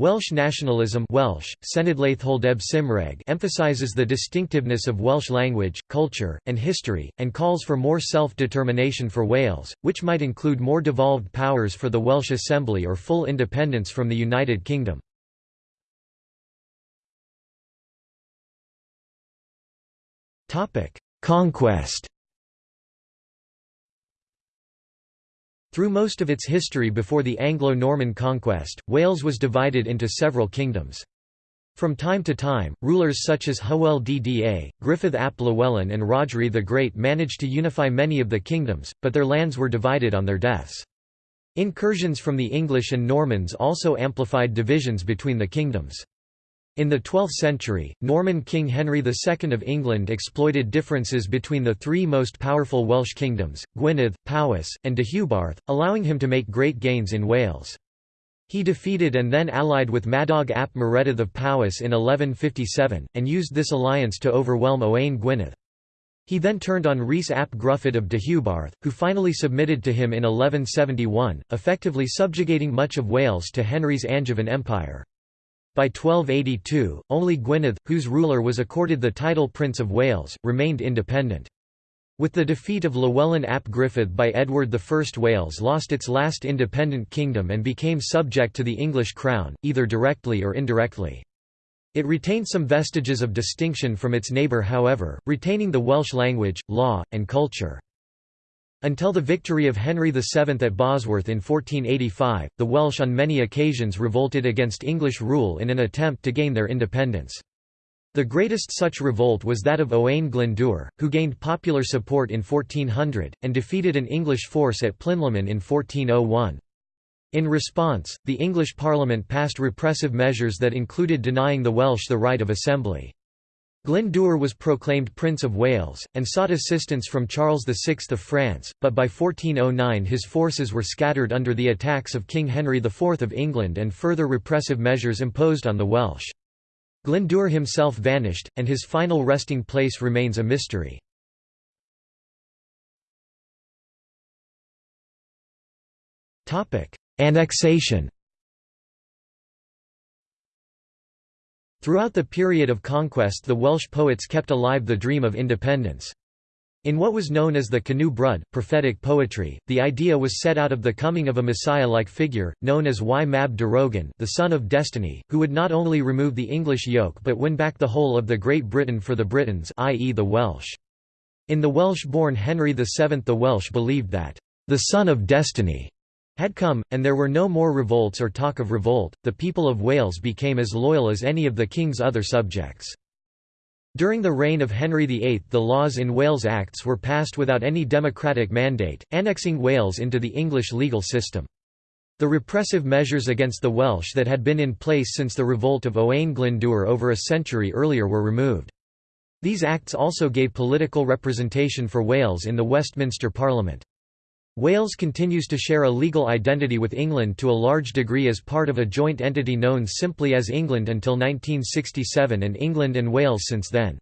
Welsh nationalism Welsh, emphasises the distinctiveness of Welsh language, culture, and history, and calls for more self-determination for Wales, which might include more devolved powers for the Welsh Assembly or full independence from the United Kingdom. Conquest Through most of its history before the Anglo-Norman conquest, Wales was divided into several kingdoms. From time to time, rulers such as Hywel Dda, Gruffudd ap Llywelyn and Rhodri the Great managed to unify many of the kingdoms, but their lands were divided on their deaths. Incursions from the English and Normans also amplified divisions between the kingdoms. In the 12th century, Norman King Henry II of England exploited differences between the three most powerful Welsh kingdoms, Gwynedd, Powys, and Deheubarth, allowing him to make great gains in Wales. He defeated and then allied with Madog ap Maredudd of Powys in 1157, and used this alliance to overwhelm Owain Gwynedd. He then turned on Rhys ap Gruffydd of Deheubarth, who finally submitted to him in 1171, effectively subjugating much of Wales to Henry's Angevin Empire. By 1282, only Gwynedd, whose ruler was accorded the title Prince of Wales, remained independent. With the defeat of Llywelyn ap Gruffydd by Edward I Wales lost its last independent kingdom and became subject to the English crown, either directly or indirectly. It retained some vestiges of distinction from its neighbour however, retaining the Welsh language, law, and culture. Until the victory of Henry VII at Bosworth in 1485, the Welsh on many occasions revolted against English rule in an attempt to gain their independence. The greatest such revolt was that of Owain Glyndŵr, who gained popular support in 1400, and defeated an English force at Plinlimmon in 1401. In response, the English Parliament passed repressive measures that included denying the Welsh the right of assembly. Glyndŵr was proclaimed Prince of Wales, and sought assistance from Charles VI of France, but by 1409 his forces were scattered under the attacks of King Henry IV of England and further repressive measures imposed on the Welsh. Glyndŵr himself vanished, and his final resting place remains a mystery. Annexation Throughout the period of conquest the Welsh poets kept alive the dream of independence. In what was known as the Canu Brud, prophetic poetry, the idea was set out of the coming of a messiah-like figure, known as Y Mab Darogan the son of destiny, who would not only remove the English yoke but win back the whole of the Great Britain for the Britons i.e. the Welsh. In the Welsh-born Henry VII the Welsh believed that, "...the son of destiny," had come, and there were no more revolts or talk of revolt, the people of Wales became as loyal as any of the king's other subjects. During the reign of Henry VIII the laws in Wales Acts were passed without any democratic mandate, annexing Wales into the English legal system. The repressive measures against the Welsh that had been in place since the revolt of Owain Glyndŵr over a century earlier were removed. These acts also gave political representation for Wales in the Westminster Parliament. Wales continues to share a legal identity with England to a large degree as part of a joint entity known simply as England until 1967 and England and Wales since then.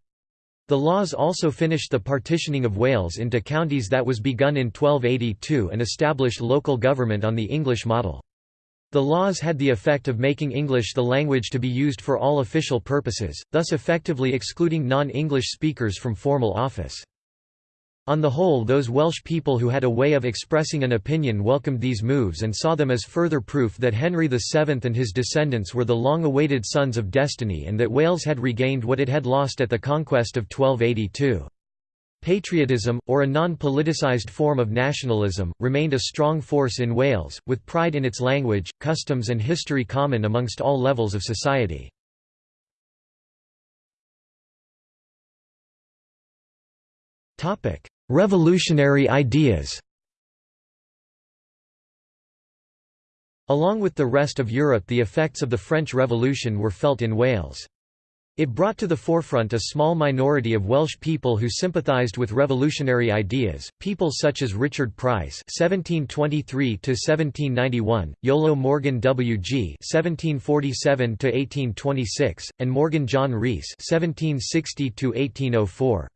The laws also finished the partitioning of Wales into counties that was begun in 1282 and established local government on the English model. The laws had the effect of making English the language to be used for all official purposes, thus effectively excluding non-English speakers from formal office. On the whole those Welsh people who had a way of expressing an opinion welcomed these moves and saw them as further proof that Henry VII and his descendants were the long-awaited sons of destiny and that Wales had regained what it had lost at the conquest of 1282. Patriotism, or a non-politicised form of nationalism, remained a strong force in Wales, with pride in its language, customs and history common amongst all levels of society. Revolutionary ideas Along with the rest of Europe the effects of the French Revolution were felt in Wales. It brought to the forefront a small minority of Welsh people who sympathised with revolutionary ideas, people such as Richard Price (1723–1791), Iolo Morganwg (1747–1826), and Morgan John Rhys (1760–1804).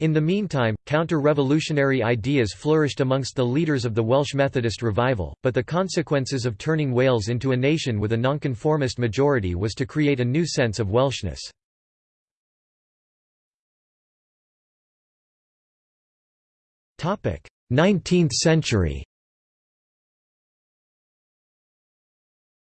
In the meantime, counter-revolutionary ideas flourished amongst the leaders of the Welsh Methodist revival, but the consequences of turning Wales into a nation with a nonconformist majority was to create a new sense of Welshness. Topic: Nineteenth century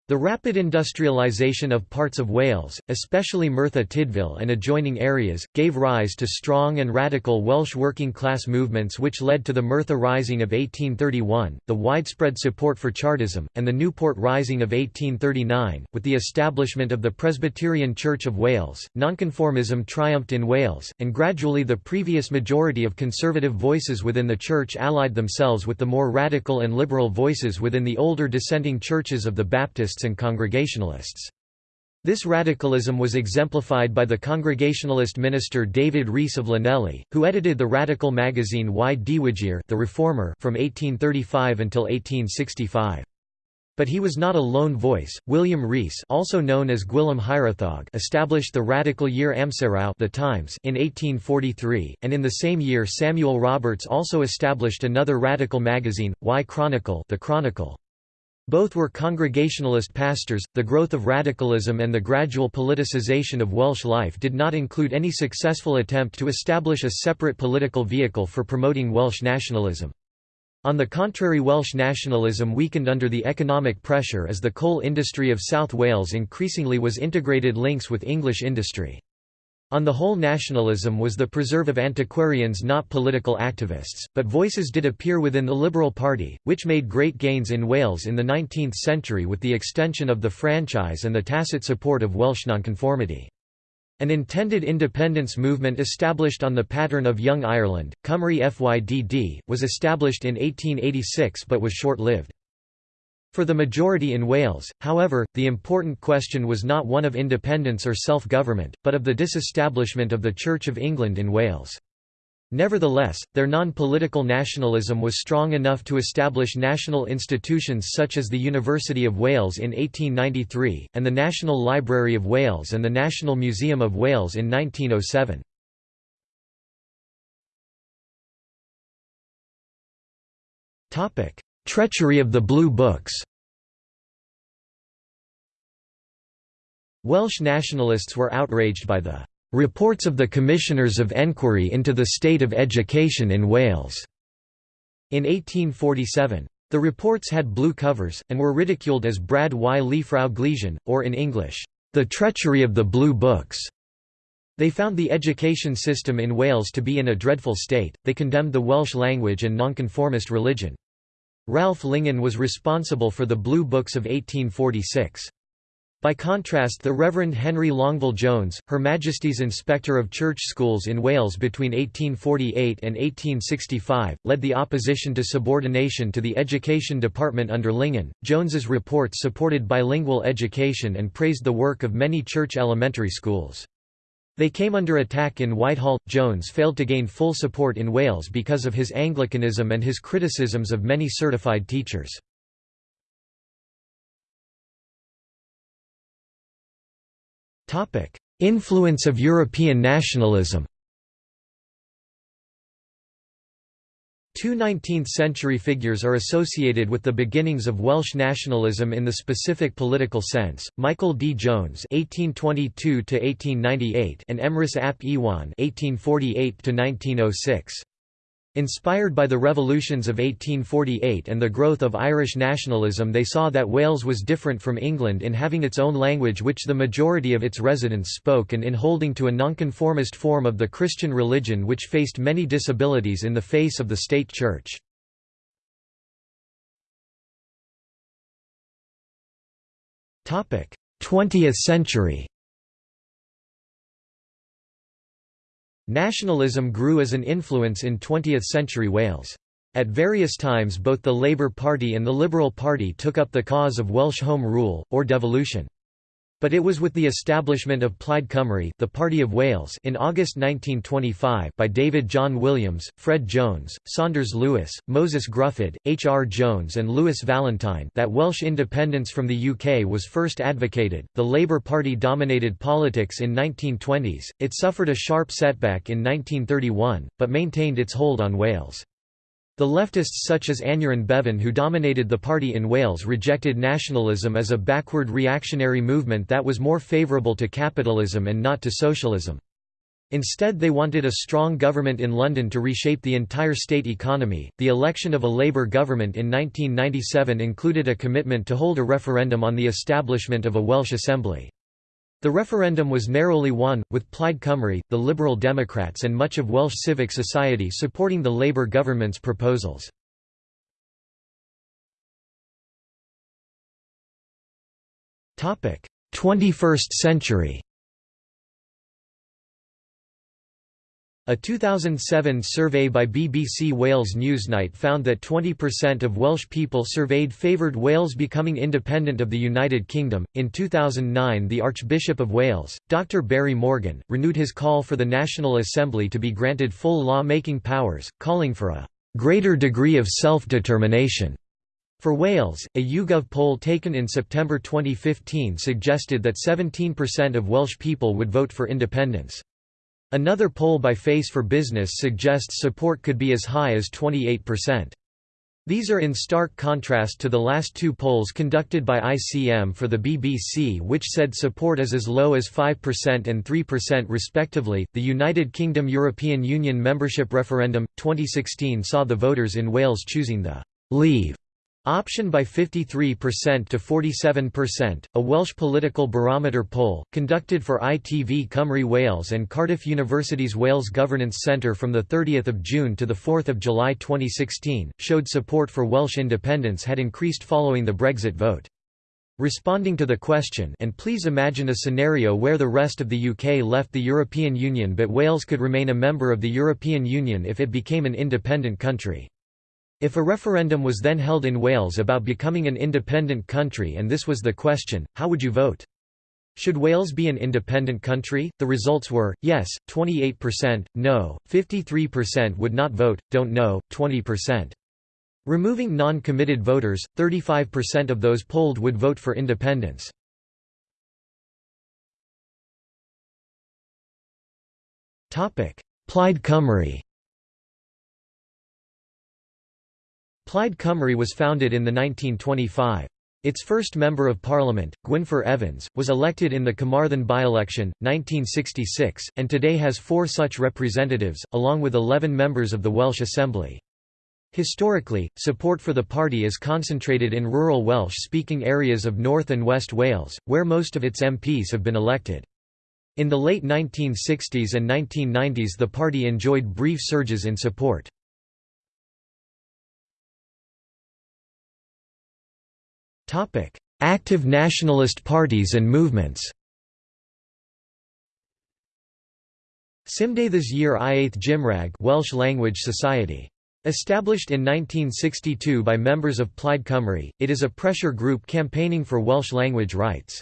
The rapid industrialisation of parts of Wales, especially Merthyr Tydfil and adjoining areas, gave rise to strong and radical Welsh working-class movements which led to the Merthyr Rising of 1831, the widespread support for Chartism, and the Newport Rising of 1839. With the establishment of the Presbyterian Church of Wales, nonconformism triumphed in Wales, and gradually the previous majority of conservative voices within the Church allied themselves with the more radical and liberal voices within the older dissenting churches of the And Congregationalists. This radicalism was exemplified by the Congregationalist minister David Rees of Llanelli, who edited the radical magazine Y Diwygiwr the Reformer from 1835 until 1865. But he was not a lone voice. William Rees, also known as Gwilym Hiraethog, established the radical Yr Amserau the Times in 1843, and in the same year Samuel Roberts also established another radical magazine, Y Chronicle, the Chronicle. Both were Congregationalist pastors. The growth of radicalism and the gradual politicization of Welsh life did not include any successful attempt to establish a separate political vehicle for promoting Welsh nationalism. On the contrary Welsh nationalism weakened under the economic pressure as the coal industry of South Wales increasingly was integrated links with English industry. On the whole nationalism was the preserve of antiquarians not political activists, but voices did appear within the Liberal Party, which made great gains in Wales in the 19th century with the extension of the franchise and the tacit support of Welsh nonconformity. An intended independence movement established on the pattern of Young Ireland, Cymru Fydd, was established in 1886 but was short-lived. For the majority in Wales, however, the important question was not one of independence or self-government, but of the disestablishment of the Church of England in Wales. Nevertheless, their non-political nationalism was strong enough to establish national institutions such as the University of Wales in 1893, and the National Library of Wales and the National Museum of Wales in 1907. Treachery of the Blue Books Welsh nationalists were outraged by the "...reports of the Commissioners of Enquiry into the State of Education in Wales." in 1847. The reports had blue covers, and were ridiculed as Brad y Llyfrau Gleision, or in English, "...the treachery of the Blue Books." They found the education system in Wales to be in a dreadful state, they condemned the Welsh language and nonconformist religion. Ralph Lingen was responsible for the Blue Books of 1846. By contrast the Reverend Henry Longueville Jones, Her Majesty's Inspector of Church Schools in Wales between 1848 and 1865, led the opposition to subordination to the Education Department under Lingen. Jones's reports supported bilingual education and praised the work of many church elementary schools. They came under attack in Whitehall. Jones failed to gain full support in Wales because of his Anglicanism and his criticisms of many certified teachers. Influence of European nationalism Two 19th-century figures are associated with the beginnings of Welsh nationalism in the specific political sense, Michael D. Jones (1822–1898) and Emrys ap Iwan (1848–1906). Inspired by the revolutions of 1848 and the growth of Irish nationalism they saw that Wales was different from England in having its own language which the majority of its residents spoke and in holding to a nonconformist form of the Christian religion which faced many disabilities in the face of the state church. Twentieth century Nationalism grew as an influence in 20th-century Wales. At various times both the Labour Party and the Liberal Party took up the cause of Welsh Home Rule, or devolution. But it was with the establishment of Plaid Cymru the Party of Wales in August 1925 by David John Williams, Fred Jones, Saunders Lewis, Moses Gruffydd, H. R. Jones and Lewis Valentine that Welsh independence from the UK was first advocated. The Labour Party dominated politics in 1920s, it suffered a sharp setback in 1931, but maintained its hold on Wales. The leftists such as Aneurin Bevan who dominated the party in Wales rejected nationalism as a backward reactionary movement that was more favourable to capitalism and not to socialism. Instead, they wanted a strong government in London to reshape the entire state economy. The election of a Labour government in 1997 included a commitment to hold a referendum on the establishment of a Welsh Assembly. The referendum was narrowly won, with Plaid Cymru, the Liberal Democrats and much of Welsh civic society supporting the Labour government's proposals. Twenty-first century A 2007 survey by BBC Wales Newsnight found that 20% of Welsh people surveyed favoured Wales becoming independent of the United Kingdom. In 2009, the Archbishop of Wales, Dr. Barry Morgan, renewed his call for the National Assembly to be granted full law making powers, calling for a greater degree of self determination. For Wales, a YouGov poll taken in September 2015 suggested that 17% of Welsh people would vote for independence. Another poll by Face for Business suggests support could be as high as 28%. These are in stark contrast to the last two polls conducted by ICM for the BBC, which said support is as low as 5% and 3% respectively. The United Kingdom European Union membership referendum 2016 saw the voters in Wales choosing the Leave Option by 53% to 47%. A Welsh political barometer poll, conducted for ITV Cymru Wales and Cardiff University's Wales Governance Centre from 30 June to 4 July 2016, showed support for Welsh independence had increased following the Brexit vote. Responding to the question and please imagine a scenario where the rest of the UK left the European Union but Wales could remain a member of the European Union if it became an independent country. If a referendum was then held in Wales about becoming an independent country and this was the question, how would you vote? Should Wales be an independent country? The results were, yes, 28%, no, 53% would not vote, don't know, 20%. Removing non-committed voters, 35% of those polled would vote for independence. Plaid Cymru Plaid Cymru was founded in the 1925. Its first Member of Parliament, Gwynfor Evans, was elected in the Carmarthen by-election, 1966, and today has four such representatives, along with 11 members of the Welsh Assembly. Historically, support for the party is concentrated in rural Welsh-speaking areas of North and West Wales, where most of its MPs have been elected. In the late 1960s and 1990s the party enjoyed brief surges in support. Active nationalist parties and movements. Cymdeithas yr Iaith Gymraeg Welsh Language Society. Established in 1962 by members of Plaid Cymru, it is a pressure group campaigning for Welsh language rights.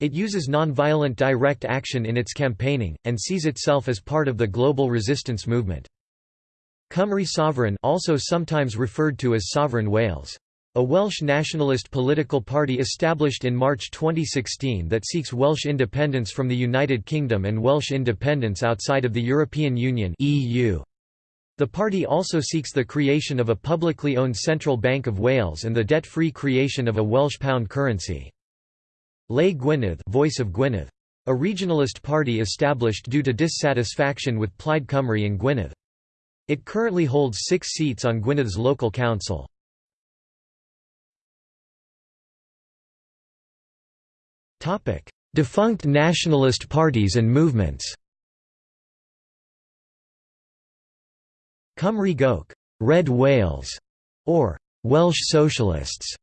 It uses non-violent direct action in its campaigning, and sees itself as part of the global resistance movement. Cymru Sovereign also sometimes referred to as Sovereign Wales. A Welsh nationalist political party established in March 2016 that seeks Welsh independence from the United Kingdom and Welsh independence outside of the European Union (EU). The party also seeks the creation of a publicly owned Central Bank of Wales and the debt-free creation of a Welsh pound currency. Llais Gwynedd, Voice of Gwynedd. A regionalist party established due to dissatisfaction with Plaid Cymru in Gwynedd. It currently holds six seats on Gwynedd's local council. Defunct nationalist parties and movements Cymru Goch Red Wales, or Welsh Socialists.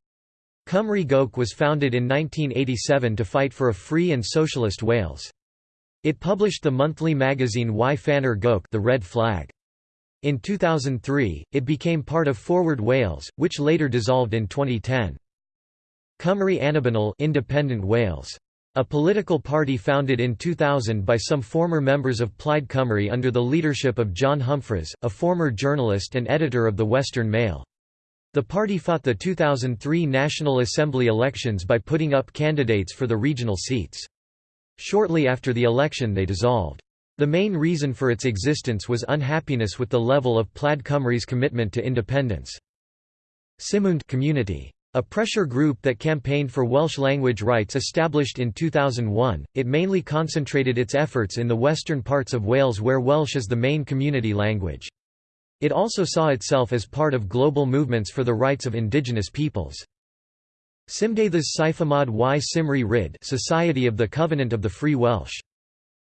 Cymru Goch was founded in 1987 to fight for a free and socialist Wales. It published the monthly magazine Y Faner Goch the Red Flag. In 2003, it became part of Forward Wales, which later dissolved in 2010. Cymru Annibynnol Independent Wales a political party founded in 2000 by some former members of Plaid Cymru under the leadership of John Humphrys, a former journalist and editor of the Western Mail. The party fought the 2003 National Assembly elections by putting up candidates for the regional seats. Shortly after the election they dissolved. The main reason for its existence was unhappiness with the level of Plaid Cymru's commitment to independence. Cymuned community. A pressure group that campaigned for Welsh language rights established in 2001, it mainly concentrated its efforts in the western parts of Wales where Welsh is the main community language. It also saw itself as part of global movements for the rights of indigenous peoples. Cymdeithas Cyfamod y Cymru Rhydd Society of the Covenant of the Free Welsh.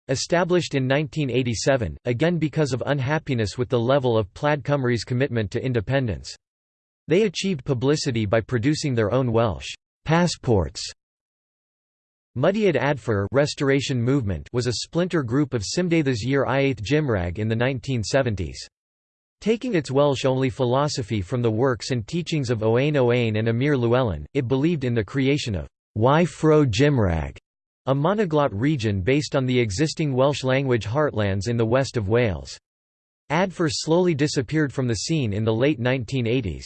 Established in 1987, again because of unhappiness with the level of Plaid Cymru's commitment to independence. They achieved publicity by producing their own Welsh passports. Mudiad Adfer Restoration Movement was a splinter group of Cymdeithas yr Iaith Gymraeg in the 1970s. Taking its Welsh-only philosophy from the works and teachings of Owain Owain and Emyr Llewellyn, it believed in the creation of Y Fro Gymraeg, a monoglot region based on the existing Welsh language heartlands in the west of Wales. Adfer slowly disappeared from the scene in the late 1980s.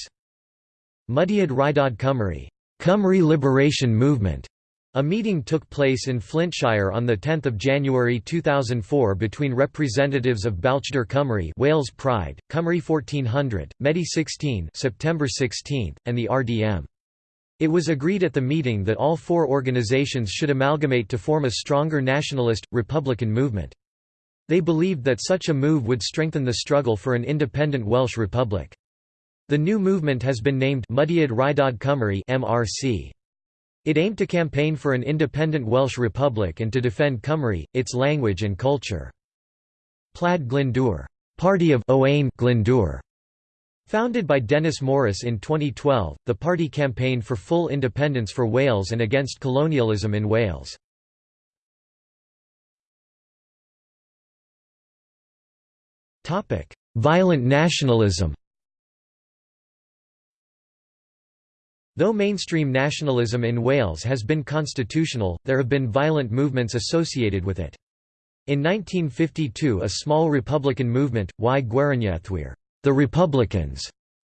Mudiad Rhyddid Cymru Cymru Liberation Movement a meeting took place in Flintshire on 10 January 2004 between representatives of Balchder Cymru Wales Pride, Cymru 1400, Medi 16 September 16, and the RDM. It was agreed at the meeting that all four organisations should amalgamate to form a stronger nationalist, republican movement. They believed that such a move would strengthen the struggle for an independent Welsh republic. The new movement has been named Mudiad Rhyddid Cymru MRC. It aimed to campaign for an independent Welsh Republic and to defend Cymru, its language and culture. Plaid Glyndŵr Party of Owain Glyndŵr. Founded by Dennis Morris in 2012, the party campaigned for full independence for Wales and against colonialism in Wales. Violent nationalism Though mainstream nationalism in Wales has been constitutional, there have been violent movements associated with it. In 1952 a small republican movement, Y Gweriniaethwyr the Republicans,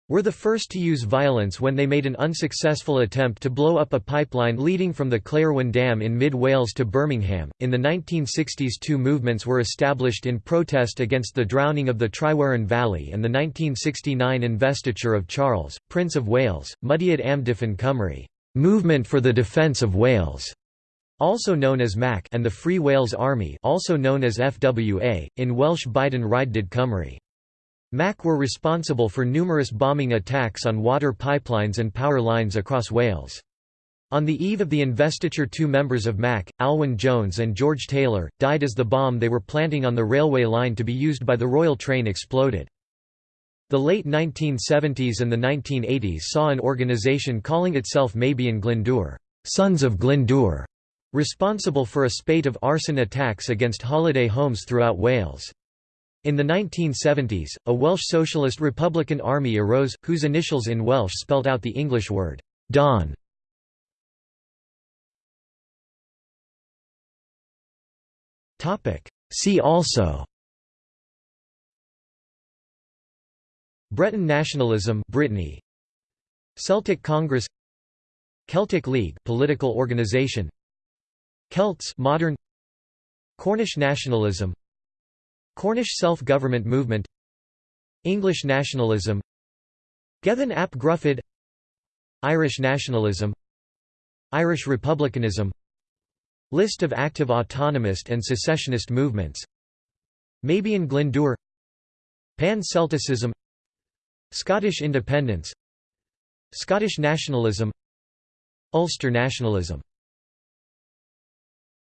were the first to use violence when they made an unsuccessful attempt to blow up a pipeline leading from the Claerwen Dam in mid-Wales to Birmingham. In the 1960s two movements were established in protest against the drowning of the Tryweryn Valley and the 1969 investiture of Charles, Prince of Wales, Mudiad Amddiffyn Cymru Movement for the Defence of Wales, also known as MAC and the Free Wales Army also known as FWA, in Welsh Byddin Rhyddid Cymru. MAC were responsible for numerous bombing attacks on water pipelines and power lines across Wales. On the eve of the investiture two members of MAC, Alwyn Jones and George Taylor, died as the bomb they were planting on the railway line to be used by the Royal Train exploded. The late 1970s and the 1980s saw an organisation calling itself Meibion Glyndŵr Sons of Glyndŵr", responsible for a spate of arson attacks against holiday homes throughout Wales. In the 1970s, a Welsh Socialist Republican Army arose, whose initials in Welsh spelt out the English word, dawn. See also. Breton nationalism Brittany. Celtic Congress. Celtic League political organization. Celts modern. Cornish nationalism Cornish self-government movement English nationalism Gethin ap Gruffydd Irish nationalism Irish republicanism List of active autonomist and secessionist movements Meibion Glyndŵr Pan-Celticism Scottish independence Scottish nationalism Ulster nationalism